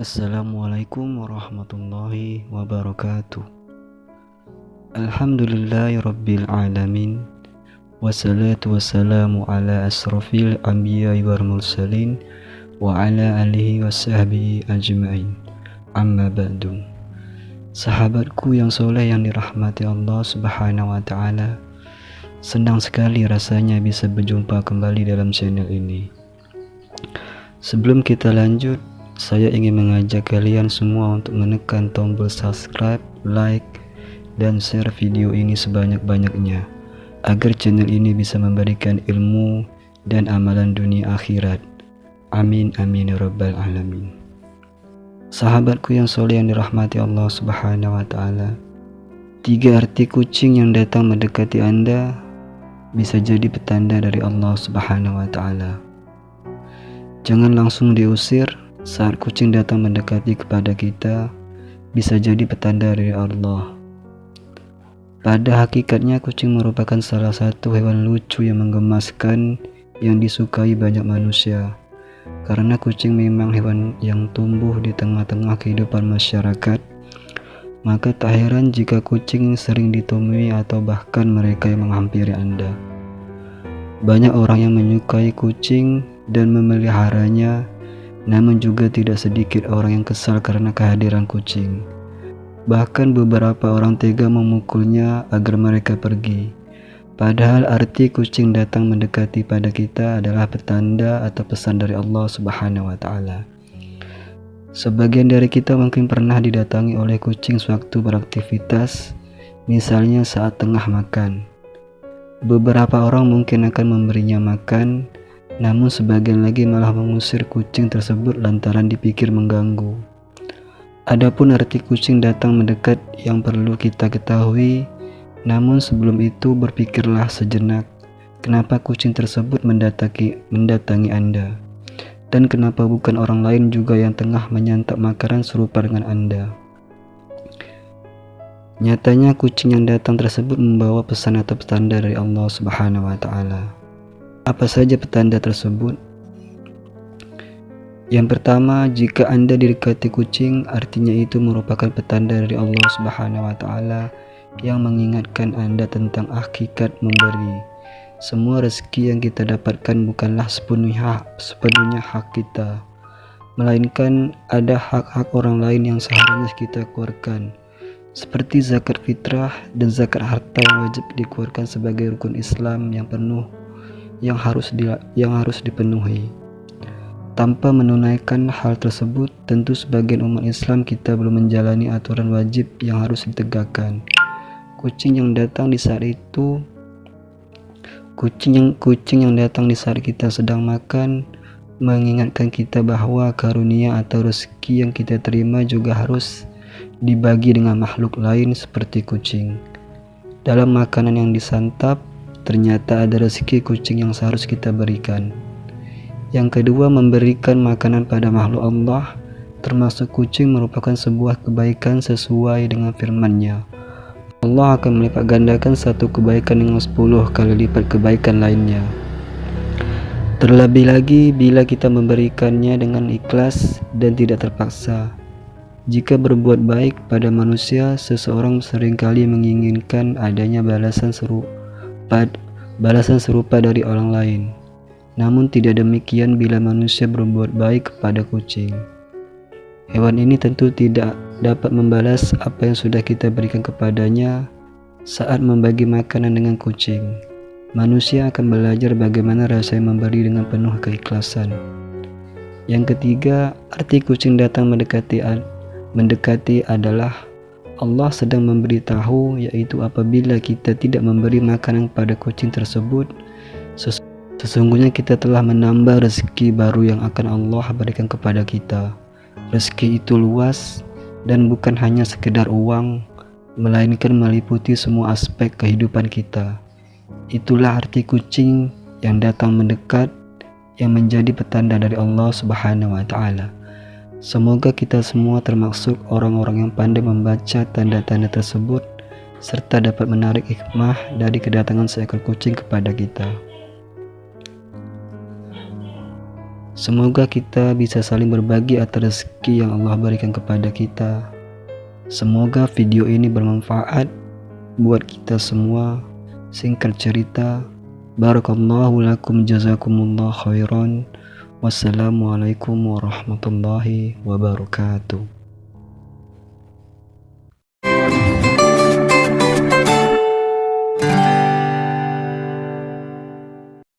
Assalamualaikum warahmatullahi wabarakatuh. Alhamdulillahi rabbil alamin. Wassalatu wassalamu ala asrafil anbiya wal mursalin Wa ala alihi wa ajma'in. Amma ba'du. Sahabatku yang soleh yang dirahmati Allah subhanahu wa ta'ala Senang sekali rasanya bisa berjumpa kembali dalam channel ini. Sebelum kita lanjut saya ingin mengajak kalian semua untuk menekan tombol subscribe, like, dan share video ini sebanyak-banyaknya agar channel ini bisa memberikan ilmu dan amalan dunia akhirat. Amin amin ya rabbal alamin. Sahabatku yang soleh yang dirahmati Allah Subhanahu wa taala. Tiga arti kucing yang datang mendekati Anda bisa jadi petanda dari Allah Subhanahu wa taala. Jangan langsung diusir saat kucing datang mendekati kepada kita, bisa jadi petanda dari Allah. Pada hakikatnya kucing merupakan salah satu hewan lucu yang menggemaskan yang disukai banyak manusia. Karena kucing memang hewan yang tumbuh di tengah-tengah kehidupan masyarakat, maka tak heran jika kucing sering ditemui atau bahkan mereka yang menghampiri Anda. Banyak orang yang menyukai kucing dan memeliharanya namun juga tidak sedikit orang yang kesal karena kehadiran kucing. Bahkan beberapa orang tega memukulnya agar mereka pergi. Padahal arti kucing datang mendekati pada kita adalah petanda atau pesan dari Allah Subhanahu wa taala. Sebagian dari kita mungkin pernah didatangi oleh kucing sewaktu beraktivitas, misalnya saat tengah makan. Beberapa orang mungkin akan memberinya makan, namun sebagian lagi malah mengusir kucing tersebut lantaran dipikir mengganggu. Adapun arti kucing datang mendekat yang perlu kita ketahui, namun sebelum itu berpikirlah sejenak, kenapa kucing tersebut mendatangi, mendatangi Anda? Dan kenapa bukan orang lain juga yang tengah menyantap makanan serupa dengan Anda? Nyatanya kucing yang datang tersebut membawa pesan atau petanda dari Allah Subhanahu wa taala. Apa saja petanda tersebut? Yang pertama, jika Anda didekati kucing, artinya itu merupakan petanda dari Allah Subhanahu wa taala yang mengingatkan Anda tentang hakikat memberi. Semua rezeki yang kita dapatkan bukanlah sepenuhnya hak, sepenuhnya hak kita, melainkan ada hak-hak orang lain yang seharusnya kita keluarkan. Seperti zakat fitrah dan zakat harta yang wajib dikeluarkan sebagai rukun Islam yang penuh yang harus di, yang harus dipenuhi. Tanpa menunaikan hal tersebut, tentu sebagian umat Islam kita belum menjalani aturan wajib yang harus ditegakkan. Kucing yang datang di saat itu kucing yang kucing yang datang di saat kita sedang makan mengingatkan kita bahwa karunia atau rezeki yang kita terima juga harus dibagi dengan makhluk lain seperti kucing. Dalam makanan yang disantap, ternyata ada rezeki kucing yang seharusnya kita berikan. Yang kedua, memberikan makanan pada makhluk Allah, termasuk kucing merupakan sebuah kebaikan sesuai dengan firman-Nya. Allah akan melipat gandakan satu kebaikan dengan sepuluh kali lipat kebaikan lainnya. Terlebih lagi bila kita memberikannya dengan ikhlas dan tidak terpaksa. Jika berbuat baik pada manusia, seseorang sering kali menginginkan adanya balasan seru balasan serupa dari orang lain. Namun tidak demikian bila manusia berbuat baik kepada kucing. Hewan ini tentu tidak dapat membalas apa yang sudah kita berikan kepadanya saat membagi makanan dengan kucing. Manusia akan belajar bagaimana rasanya memberi dengan penuh keikhlasan. Yang ketiga, arti kucing datang mendekati mendekati adalah Allah sedang memberitahu yaitu apabila kita tidak memberi makanan pada kucing tersebut sesungguhnya kita telah menambah rezeki baru yang akan Allah berikan kepada kita. Rezeki itu luas dan bukan hanya sekedar uang melainkan meliputi semua aspek kehidupan kita. Itulah arti kucing yang datang mendekat yang menjadi petanda dari Allah Subhanahu wa taala Semoga kita semua termasuk orang-orang yang pandai membaca tanda-tanda tersebut serta dapat menarik hikmah dari kedatangan seekor kucing kepada kita. Semoga kita bisa saling berbagi atas rezeki yang Allah berikan kepada kita. Semoga video ini bermanfaat buat kita semua. Singkat cerita, Barakallahu lakum jazakumullah khairan. Wassalamualaikum warahmatullahi wabarakatuh.